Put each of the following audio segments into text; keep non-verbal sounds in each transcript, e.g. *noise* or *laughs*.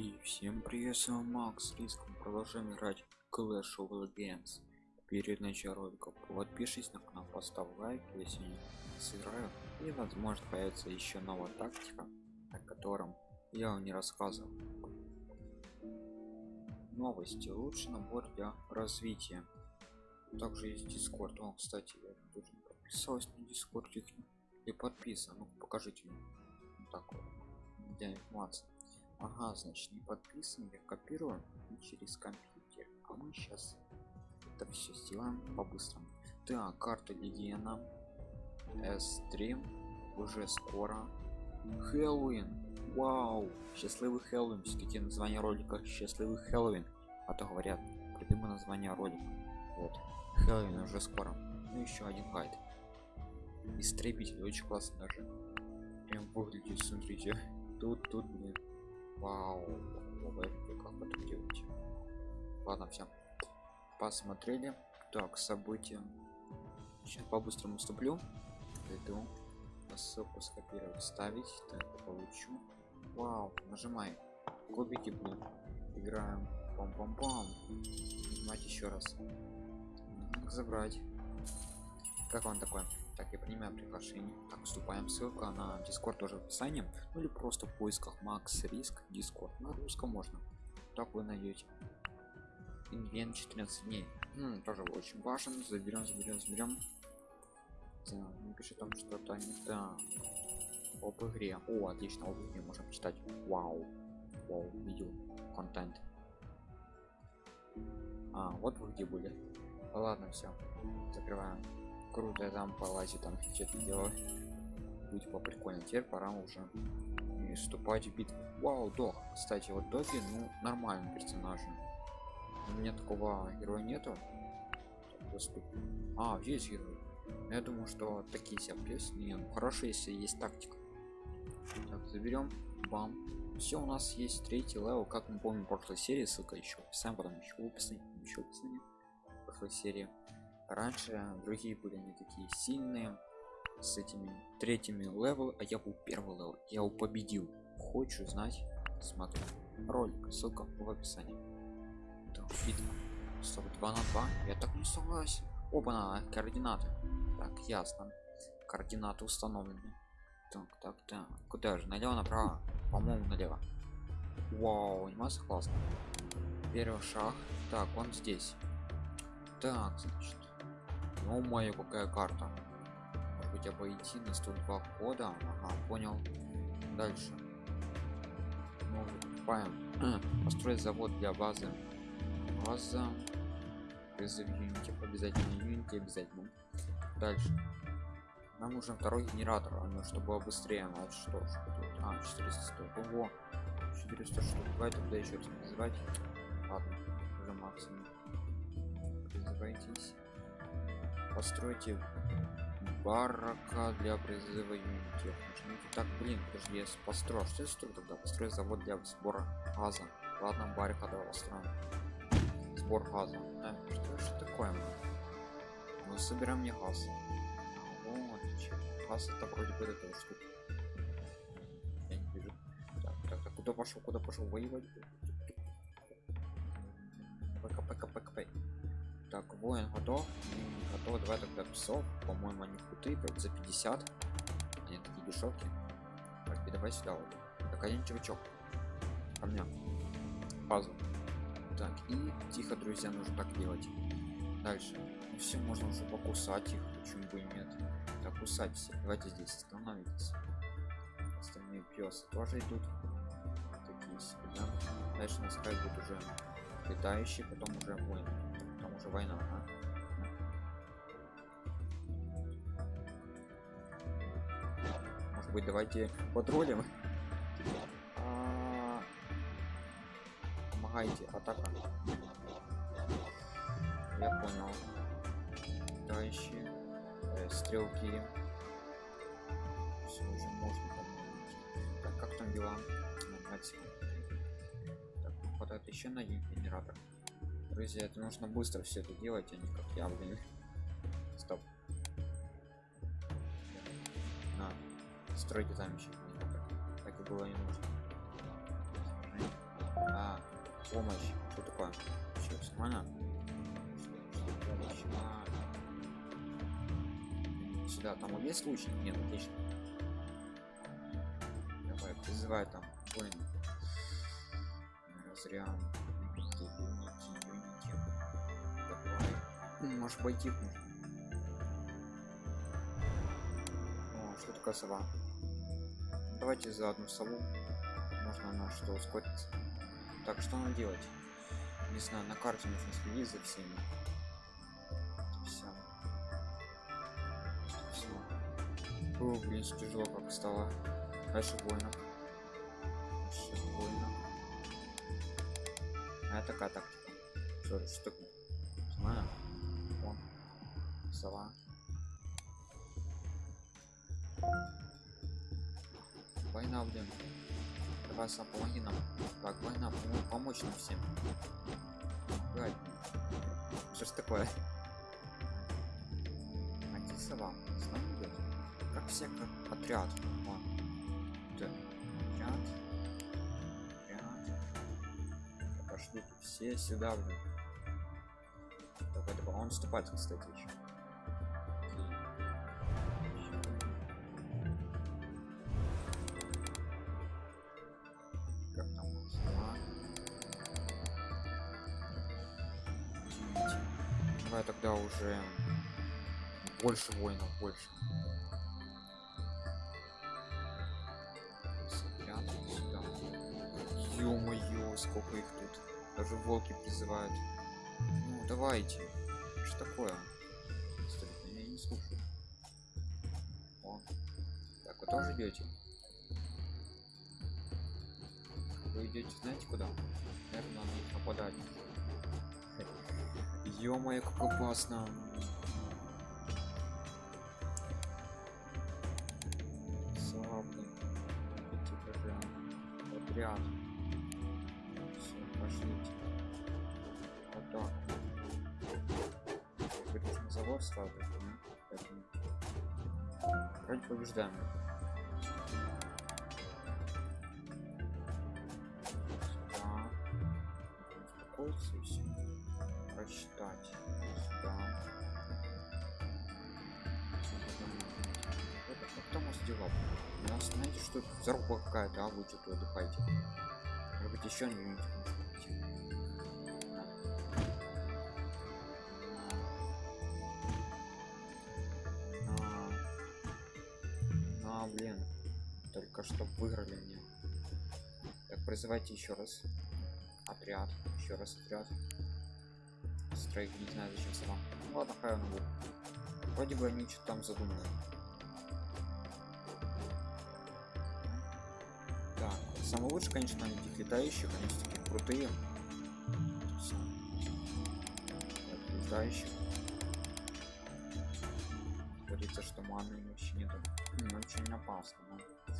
И всем привет, с вами Макс Риск. Мы продолжаем играть Clash of Legends. Перед началом ролика подпишись на канал, поставь лайк, если не сыграю. И возможно появится еще новая тактика, о котором я вам не рассказывал. Новости. Лучший набор для развития. Также есть Discord. О, кстати, я тоже не подписалась на Discord и подписан. Ну, покажите мне. Вот так вот. Для информации. Ага, значит, не подписан, я копирую через компьютер. А мы сейчас это все сделаем по-быстрому. Так, карта Легена. S3 уже скоро. Хэллоуин. Вау! Счастливый Хэллоуин. Все-таки название ролика Счастливый Хэллоуин. А то говорят, придумай название ролика. Вот. Хэллоуин уже скоро. Ну еще один гайд. Истребитель очень классно даже. Прям выглядит, смотрите. Тут, тут, блин Вау, как это делать? Ладно, все. Посмотрели. Так, события. Сейчас по-быстрому вступлю. Иду. Ссылку скопировать, ставить. Так, получу. Вау, нажимай. Кубики, блин. Играем. Пам-пам-пам. Нажимать еще раз. Забрать. Как он такой? Так я принимаю приглашение. Так вступаем ссылка на дискорд тоже в описании. Ну или просто в поисках макс риск дискорд на русском можно. Так вы найдете. Инвент 14 дней. М, тоже очень важен. Заберем заберем заберем. Не пишет там что-то не так. Об игре. О отлично об игре можем читать. Вау. Вау видео контент. А вот вы где были. Ладно все закрываем круто я там полазить там что-то делать будет по прикольно теперь пора уже и вступать в битву. Вау дог кстати вот доги ну нормальный персонаж. У меня такого героя нету. А есть герой. Я думаю что такие себя песни ну, хорошо если есть тактика. Так заберем бам. Все у нас есть третий левел. Как мы помним в прошлой серии ссылка еще сам потом еще в еще в описании прошлой серии раньше другие были не такие сильные с этими третьими левел а я был первый левел. Я его победил. Хочу знать смотрю. Ролик ссылка в описании. Так, битва 2 на 2 я так не согласен. Оба на координаты. Так ясно. Координаты установлены. Так так так. Куда же? Налево направо? По-моему налево. Вау анимация классно первый шаг. Так он здесь. Так значит ну моя какая карта? Может быть обойти на 102 кода? Ага понял. Дальше. Ну, покупаем *clears throat* построить завод для базы. База. Призыв юнити обязательно юнити обязательно. Дальше. Нам нужен второй генератор. Ну, чтобы быстрее а что что тут а 400 ого. 400 штук. Давай тогда еще раз называть ладно уже максимум. Призывайтесь постройте барака для призыва юнитов. Так блин подожди я построю что я строю тогда построю завод для сбора газа. Ладно барика давай построим. Сбор газа. А, что, что такое мы собираем не газ. Вот газ это вроде бы это штука. Я не вижу. Так, так, так куда пошел куда пошел воевать? Пк пк пк так воин готов готов давай тогда псов. По-моему они крутые за 50 они такие дешевки. Так и давай сюда вот. Так один чувачок. Ко мне. Базу так и тихо друзья нужно так делать. Дальше. Ну, все можно уже покусать их почему бы и нет. Так кусать все давайте здесь остановитесь. Остальные песы тоже идут. Такие себе да? дальше нас будет уже летающие потом уже воины уже война а? Может быть давайте потроллим. А... помогайте атака. Я понял. Дальше э, стрелки. Все уже можно помогать. Так как там дела? Так, хватает еще на один генератор. Друзья это нужно быстро все это делать а не как я блин стройте там еще так, и было не нужно помощь. Что такое? Сейчас, нормально? А. Сюда, там есть лучник? Нет, отлично. Давай, призывай там воин. Зря. Может пойти нужно. Что такое сова? Давайте за одну сову. Можно на что ускориться. Так, что надо делать? Не знаю, на карте нужно следить за всеми. Все. Все. О, блин, тяжело как стало. Дальше воинов. Дальше воинов. А это такая тактика. Что, что? Знаю. Вон. Сова. Война, блин. Давай помоги нам. Так, война, помо- помочь нам всем. Блядь. Что ж такое? Один сова. С нами идет. Как все, как отряд. Вон. Да. Отряд. Отряд. Пошли все сюда, блин. Давай, давай. Он вступает, кстати, еще. Давай тогда уже больше воинов, больше. Ё-моё, сколько их тут. Даже волки призывают. Ну, давайте. Что такое? Стоит, я не слушаю. О. Так, вы тоже идете? Вы идете, знаете куда? Наверное, на них нападать. Ё-моё, как опасно. Славно. Идите прям. Отряд. Все, пошлите. Вот так. Завод ставить, да? Поэтому... Вроде побеждаем. Сюда. Успокоиться и все. Просчитать. Сюда. Это там у дела? У нас, знаете, что заруба какая-то, а вы что-то отдыхаете. Может быть, еще не А, блин. Только что выиграли мне. Так, призывайте еще раз. Отряд. Еще раз отряд. Стрейк, не знаю зачем сама. Ну ладно, хай он будет. Вроде бы они что-то там задумали. Так, самое лучше, конечно, этих летающих, они все таки крутые. Так, летающих. Говорится, что маны вообще нету. М, Очень опасно, да?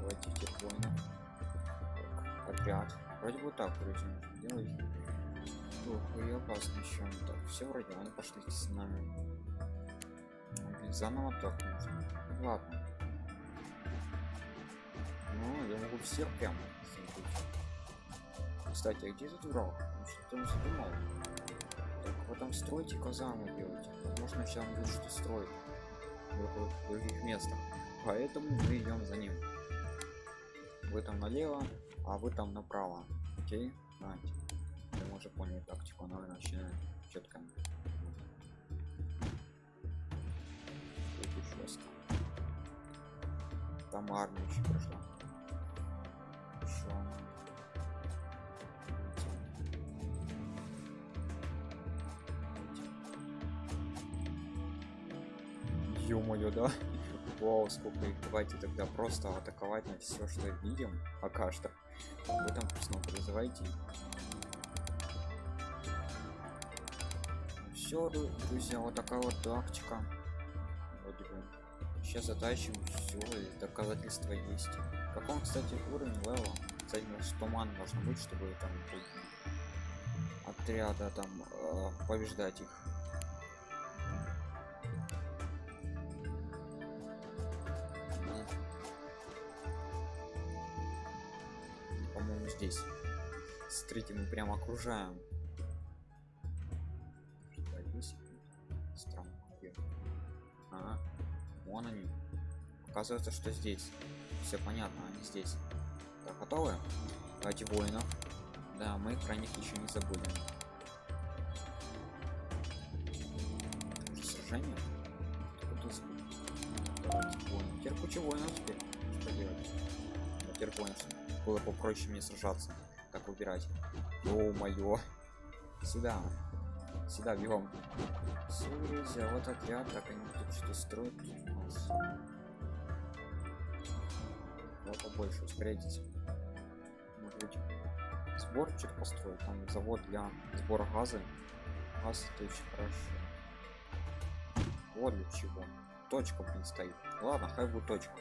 Давайте тех воинов. Отряд. Вроде бы так, вроде делать. Ох, и опасно еще. Так, все вроде, они пошли с нами. Ну, блин, заново так нужно. Ну, Ладно. Ну, я могу всех прямо. Кстати, а где этот враг? Он что-то не задумал. Так, вы там стройте казарму делайте. Возможно, сейчас он будет что строить в других местах. Поэтому мы идем за ним. Вы там налево, а вы там направо. Окей? Знаете. Мы уже поняли тактику, но начинаем четко. Там армия еще прошла. Еще. Ё-моё, да? Вау, сколько их. Давайте тогда просто атаковать на все, что видим. Пока что. Вы там снова призывайте. Все, друзья, вот такая вот тактика. Вроде бы. Сейчас затащим все, и доказательства есть. Как он, кстати, уровень левела? Кстати, туман можно быть, чтобы там отряда там э, побеждать их. По-моему, здесь. Смотрите, мы прям окружаем. Вон они. Оказывается, что здесь. Все понятно, они здесь. Так, готовы? Давайте воинов. Да, мы про них еще не забыли. Уже Сражение? Теперь куча воинов теперь. Что делать? Теперь понял, что было попроще мне сражаться. Как выбирать? О, моё. Сюда. Сюда, бегом. Всё, друзья, вот отряд, так они тут что строят. Вот побольше, ускоряйтесь. Может быть, сбор что-то построить, там завод для сбора газа. Газ это очень хорошо. Вот для чего. Точка, блин, стоит. Ладно, хай будет точка.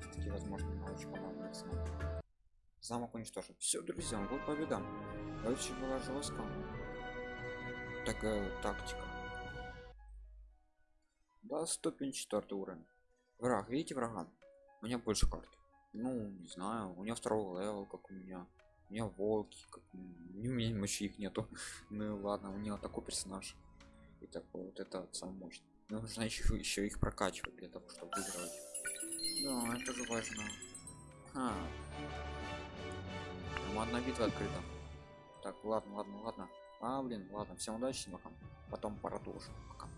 Все-таки, возможно, она очень понадобится. Замок уничтожен. Все, друзья, вот победа. Очень была жестко. Такая тактика. Да, ступень четвертый уровень. Враг, видите врага? У меня больше карт. Ну, не знаю, у него второго level, как у меня. У меня волки, как у меня. Мощи их нету. *laughs* ну ладно, у него такой персонаж. И такой вот это сам мощный. Но нужно еще, еще их прокачивать для того, чтобы выигрывать. Да, это же важно. А. Там одна битва открыта. Так, ладно, ладно, ладно. А, блин, ладно, всем удачи, пока. Потом продолжим. Пока.